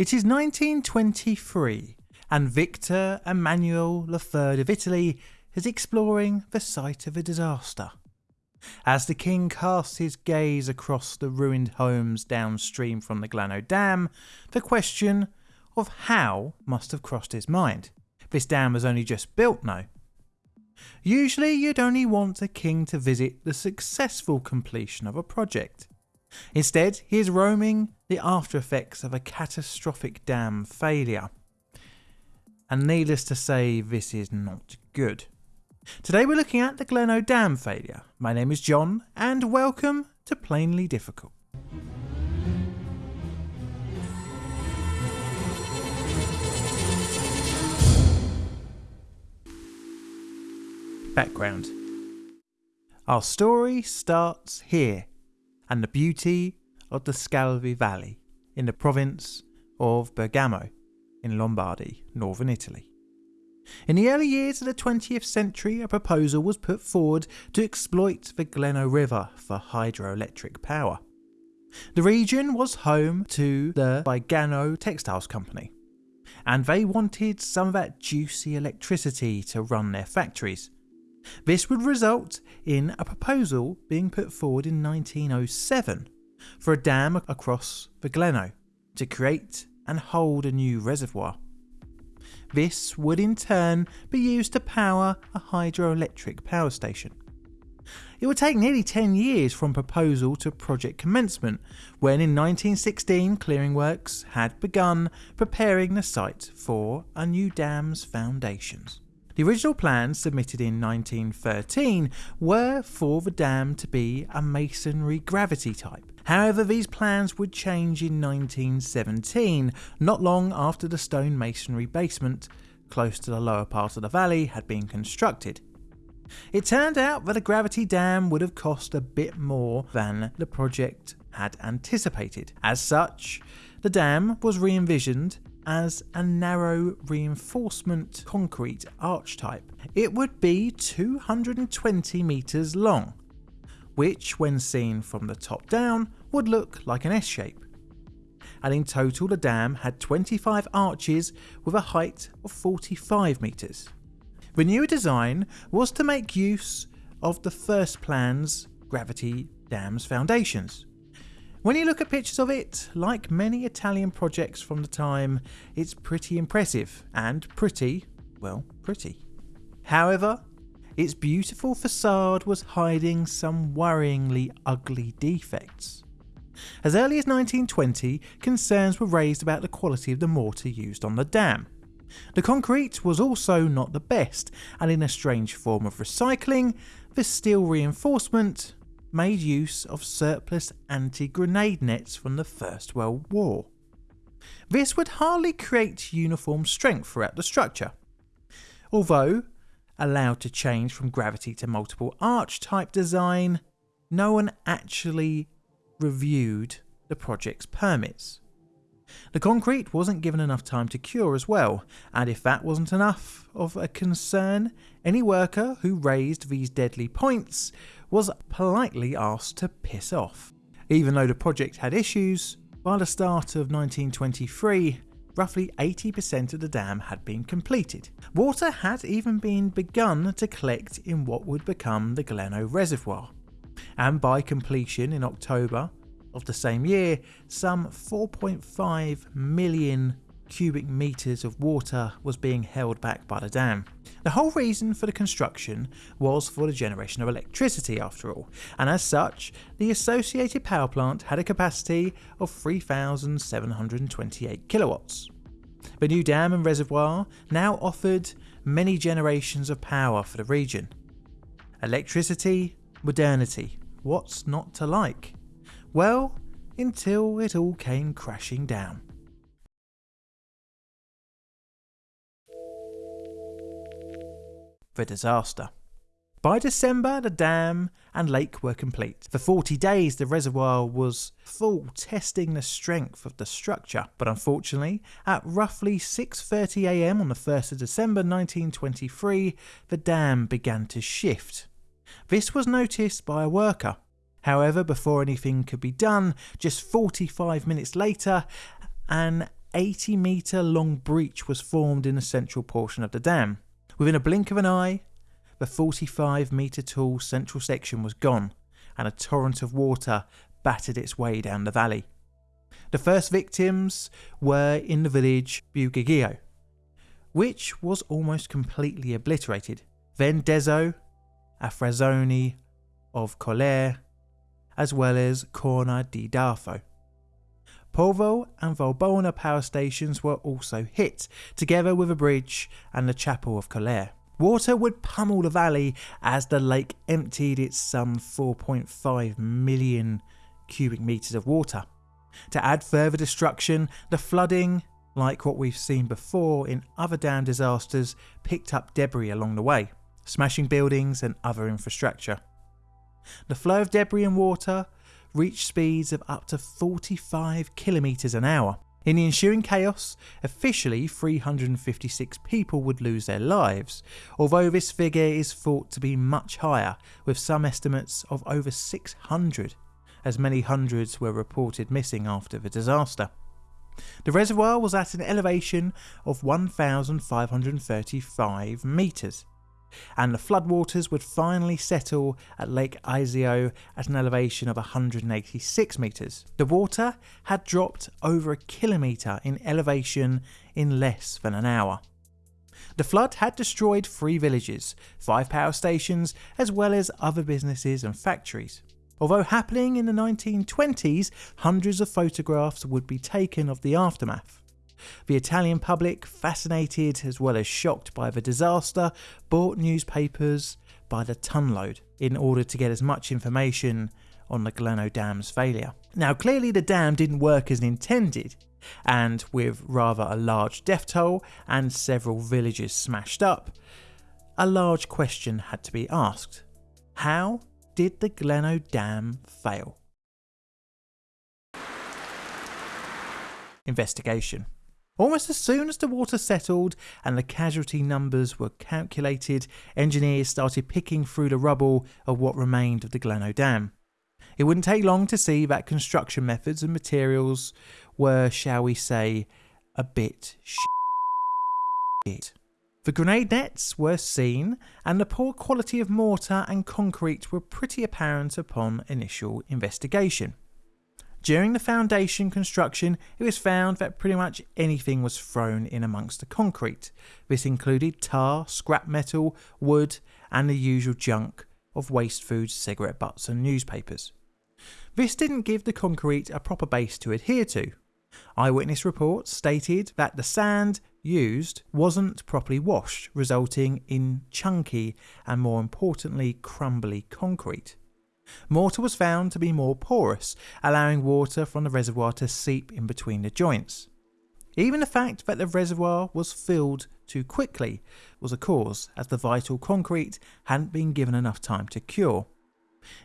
It is 1923 and Victor Emmanuel III of Italy is exploring the site of a disaster. As the king casts his gaze across the ruined homes downstream from the Gleno Dam, the question of how must have crossed his mind. This dam was only just built now. Usually you'd only want a king to visit the successful completion of a project. Instead, he is roaming the after effects of a catastrophic dam failure. And needless to say, this is not good. Today we're looking at the Gleno Dam failure. My name is John, and welcome to Plainly Difficult. Background Our story starts here, and the beauty of the Scalve Valley in the province of Bergamo in Lombardy, northern Italy. In the early years of the 20th century, a proposal was put forward to exploit the Gleno River for hydroelectric power. The region was home to the Vigano Textiles Company, and they wanted some of that juicy electricity to run their factories. This would result in a proposal being put forward in 1907 for a dam across the Gleno to create and hold a new reservoir. This would in turn be used to power a hydroelectric power station. It would take nearly 10 years from proposal to project commencement, when in 1916 clearing works had begun preparing the site for a new dam's foundations. The original plans submitted in 1913 were for the dam to be a masonry gravity type. However, these plans would change in 1917, not long after the stone masonry basement, close to the lower part of the valley, had been constructed. It turned out that a gravity dam would have cost a bit more than the project had anticipated. As such, the dam was re envisioned as a narrow reinforcement concrete arch type. It would be 220 metres long, which when seen from the top down would look like an S shape. And in total the dam had 25 arches with a height of 45 metres. The newer design was to make use of the first plan's gravity dam's foundations, when you look at pictures of it, like many Italian projects from the time, it's pretty impressive and pretty, well, pretty. However, its beautiful facade was hiding some worryingly ugly defects. As early as 1920, concerns were raised about the quality of the mortar used on the dam. The concrete was also not the best, and in a strange form of recycling, the steel reinforcement made use of surplus anti-grenade nets from the First World War. This would hardly create uniform strength throughout the structure. Although allowed to change from gravity to multiple arch type design, no one actually reviewed the project's permits. The concrete wasn't given enough time to cure as well, and if that wasn't enough of a concern, any worker who raised these deadly points was politely asked to piss off. Even though the project had issues, by the start of 1923, roughly 80% of the dam had been completed. Water had even been begun to collect in what would become the Gleno Reservoir. And by completion in October of the same year, some 4.5 million cubic metres of water was being held back by the dam. The whole reason for the construction was for the generation of electricity after all, and as such, the associated power plant had a capacity of 3,728 kilowatts. The new dam and reservoir now offered many generations of power for the region. Electricity, modernity, what's not to like? Well, until it all came crashing down. The disaster. By December, the dam and lake were complete. For 40 days, the reservoir was full, testing the strength of the structure. But unfortunately, at roughly 6.30am on the 1st of December 1923, the dam began to shift. This was noticed by a worker. However, before anything could be done, just 45 minutes later, an 80 metre long breach was formed in the central portion of the dam. Within a blink of an eye, the 45 metre tall central section was gone, and a torrent of water battered its way down the valley. The first victims were in the village Bueggio, which was almost completely obliterated. Then Afrazzoni of Colle, as well as Corna di Darfo. Porvo and Valbona power stations were also hit, together with a bridge and the chapel of Colle. Water would pummel the valley as the lake emptied its some 4.5 million cubic metres of water. To add further destruction, the flooding, like what we've seen before in other dam disasters, picked up debris along the way, smashing buildings and other infrastructure. The flow of debris and water reached speeds of up to 45 kilometres an hour. In the ensuing chaos, officially 356 people would lose their lives, although this figure is thought to be much higher, with some estimates of over 600, as many hundreds were reported missing after the disaster. The reservoir was at an elevation of 1,535 metres, and the floodwaters would finally settle at Lake Iseo at an elevation of 186 metres. The water had dropped over a kilometre in elevation in less than an hour. The flood had destroyed three villages, five power stations, as well as other businesses and factories. Although happening in the 1920s, hundreds of photographs would be taken of the aftermath. The Italian public, fascinated as well as shocked by the disaster, bought newspapers by the tonload in order to get as much information on the Gleno Dam's failure. Now, clearly, the dam didn't work as intended, and with rather a large death toll and several villages smashed up, a large question had to be asked How did the Gleno Dam fail? Investigation. Almost as soon as the water settled and the casualty numbers were calculated, engineers started picking through the rubble of what remained of the Gleno Dam. It wouldn't take long to see that construction methods and materials were, shall we say, a bit shit. The grenade nets were seen, and the poor quality of mortar and concrete were pretty apparent upon initial investigation. During the foundation construction, it was found that pretty much anything was thrown in amongst the concrete. This included tar, scrap metal, wood, and the usual junk of waste foods, cigarette butts, and newspapers. This didn't give the concrete a proper base to adhere to. Eyewitness reports stated that the sand used wasn't properly washed, resulting in chunky and more importantly crumbly concrete. Mortar was found to be more porous, allowing water from the reservoir to seep in between the joints. Even the fact that the reservoir was filled too quickly was a cause, as the vital concrete hadn't been given enough time to cure.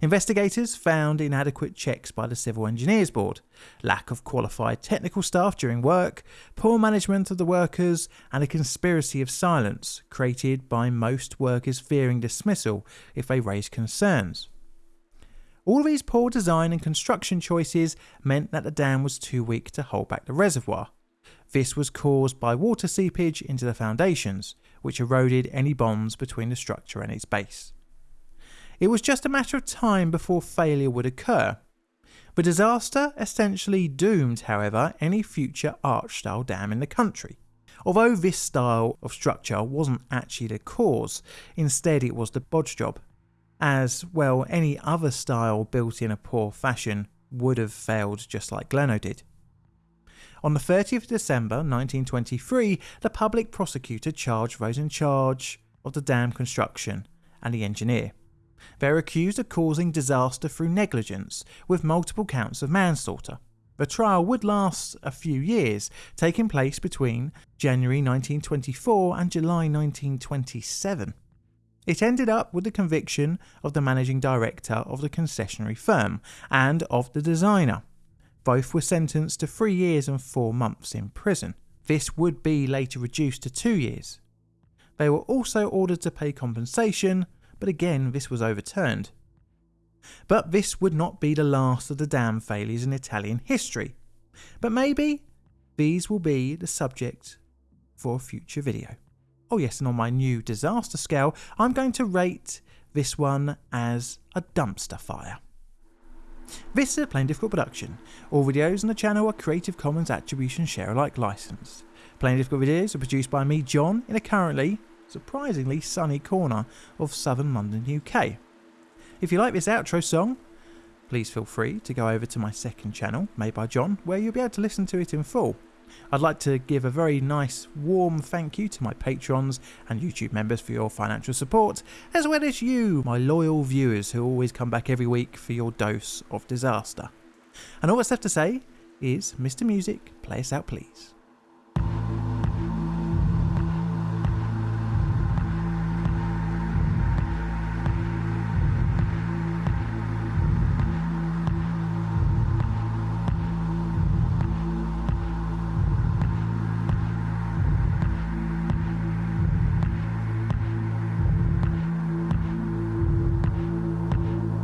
Investigators found inadequate checks by the Civil Engineers Board, lack of qualified technical staff during work, poor management of the workers, and a conspiracy of silence created by most workers fearing dismissal if they raised concerns. All these poor design and construction choices meant that the dam was too weak to hold back the reservoir. This was caused by water seepage into the foundations, which eroded any bonds between the structure and its base. It was just a matter of time before failure would occur. The disaster essentially doomed, however, any future arch style dam in the country. Although this style of structure wasn't actually the cause, instead it was the bodge job as well any other style built in a poor fashion would have failed just like Gleno did. On the 30th of December 1923, the public prosecutor charged those in charge of the dam construction and the engineer. They are accused of causing disaster through negligence, with multiple counts of manslaughter. The trial would last a few years, taking place between January 1924 and July 1927. It ended up with the conviction of the managing director of the concessionary firm and of the designer. Both were sentenced to three years and four months in prison. This would be later reduced to two years. They were also ordered to pay compensation, but again this was overturned. But this would not be the last of the dam failures in Italian history. But maybe these will be the subject for a future video. Oh, yes, and on my new disaster scale, I'm going to rate this one as a dumpster fire. This is a Plainly Difficult production. All videos on the channel are Creative Commons Attribution Share Alike licensed. Plainly Difficult videos are produced by me, John, in a currently, surprisingly sunny corner of southern London, UK. If you like this outro song, please feel free to go over to my second channel, made by John, where you'll be able to listen to it in full. I'd like to give a very nice, warm thank you to my patrons and YouTube members for your financial support, as well as you, my loyal viewers who always come back every week for your dose of disaster. And all that's left to say is, Mr. Music, play us out please.